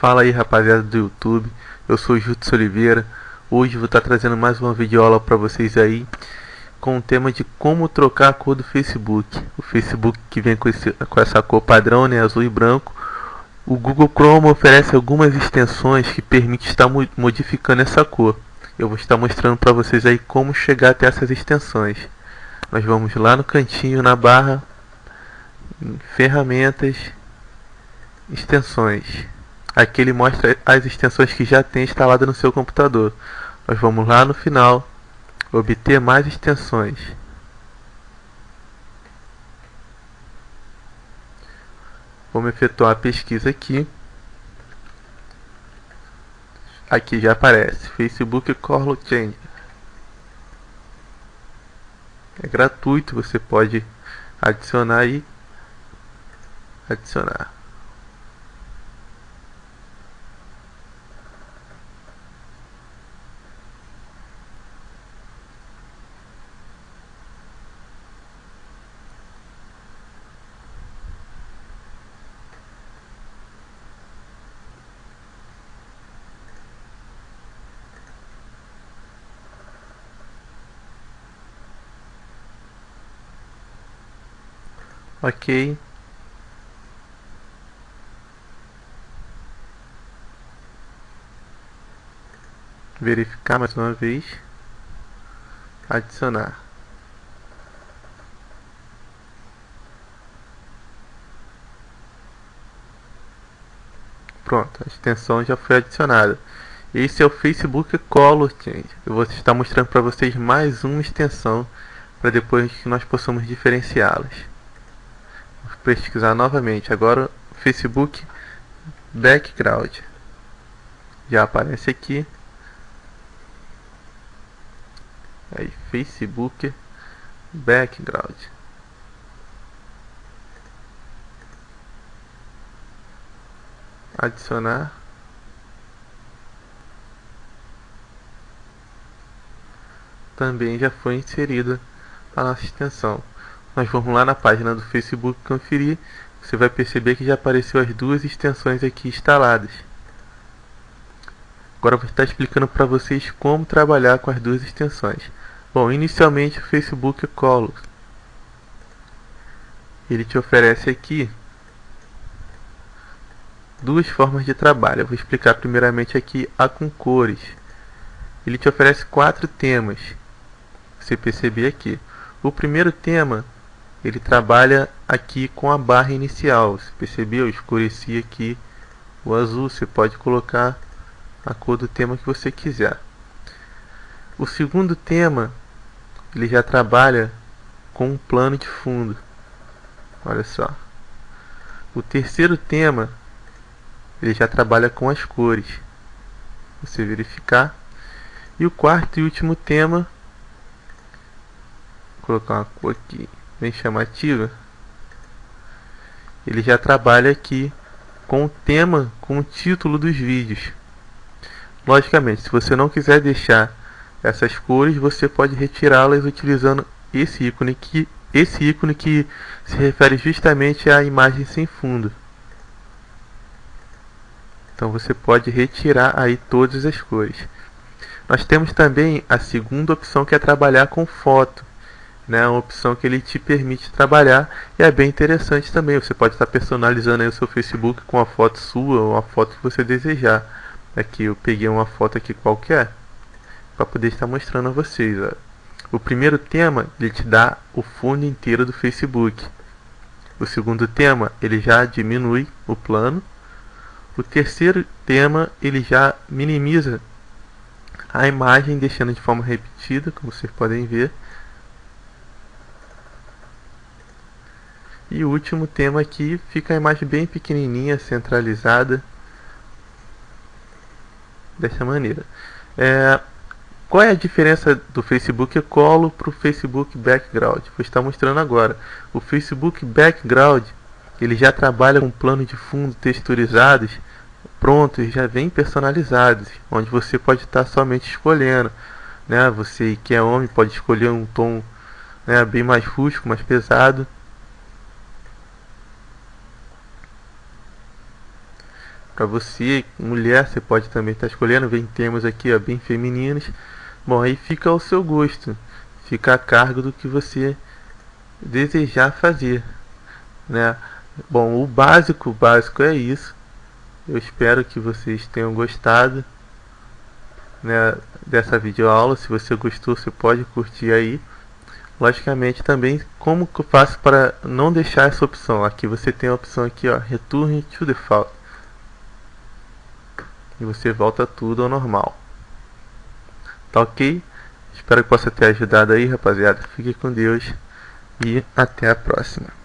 Fala aí rapaziada do YouTube, eu sou o Jutsu Oliveira. Hoje vou estar trazendo mais uma videoaula para vocês aí Com o tema de como trocar a cor do Facebook. O Facebook que vem com, esse, com essa cor padrão, né, azul e branco. O Google Chrome oferece algumas extensões que permitem estar modificando essa cor. Eu vou estar mostrando para vocês aí como chegar até essas extensões. Nós vamos lá no cantinho, na barra Ferramentas Extensões Aqui ele mostra as extensões que já tem instalada no seu computador. Nós vamos lá no final, obter mais extensões. Vamos efetuar a pesquisa aqui. Aqui já aparece Facebook Color Change. É gratuito, você pode adicionar e adicionar. Ok. Verificar mais uma vez. Adicionar. Pronto, a extensão já foi adicionada. Esse é o Facebook Color Change. Eu vou estar mostrando para vocês mais uma extensão para depois que nós possamos diferenciá-las pesquisar novamente. Agora Facebook Background. Já aparece aqui. Aí Facebook Background. Adicionar. Também já foi inserida a nossa extensão nós vamos lá na página do Facebook conferir, você vai perceber que já apareceu as duas extensões aqui instaladas. Agora eu vou estar explicando para vocês como trabalhar com as duas extensões. Bom, inicialmente o Facebook Color. Ele te oferece aqui duas formas de trabalho. Eu vou explicar primeiramente aqui a com cores. Ele te oferece quatro temas. Você perceber aqui. O primeiro tema ele trabalha aqui com a barra inicial. Você percebeu? Eu escureci aqui o azul. Você pode colocar a cor do tema que você quiser. O segundo tema, ele já trabalha com um plano de fundo. Olha só. O terceiro tema, ele já trabalha com as cores. Você verificar. E o quarto e último tema, vou colocar uma cor aqui bem chamativa, ele já trabalha aqui com o tema, com o título dos vídeos. Logicamente, se você não quiser deixar essas cores, você pode retirá-las utilizando esse ícone que esse ícone que se refere justamente à imagem sem fundo. Então você pode retirar aí todas as cores. Nós temos também a segunda opção que é trabalhar com foto né, uma opção que ele te permite trabalhar e é bem interessante também. Você pode estar personalizando o seu Facebook com a foto sua ou a foto que você desejar. Aqui eu peguei uma foto aqui qualquer para poder estar mostrando a vocês. Ó. O primeiro tema ele te dá o fundo inteiro do Facebook. O segundo tema ele já diminui o plano. O terceiro tema ele já minimiza a imagem deixando de forma repetida, como vocês podem ver. E o último tema aqui fica a imagem bem pequenininha, centralizada. Dessa maneira. É, qual é a diferença do Facebook Colo para o Facebook Background? Vou estar mostrando agora. O Facebook Background ele já trabalha com plano de fundo texturizados prontos, já vem personalizados, onde você pode estar somente escolhendo. Né? Você que é homem pode escolher um tom né, bem mais rústico, mais pesado para você, mulher, você pode também estar tá escolhendo, vem termos aqui ó, bem femininos. Bom, aí fica ao seu gosto, fica a cargo do que você desejar fazer, né? Bom, o básico, o básico é isso. Eu espero que vocês tenham gostado né, dessa videoaula. Se você gostou, você pode curtir aí. Logicamente também, como que eu faço para não deixar essa opção? Aqui você tem a opção aqui, ó, Return to Default. E você volta tudo ao normal. Tá ok? Espero que possa ter ajudado aí, rapaziada. Fique com Deus e até a próxima.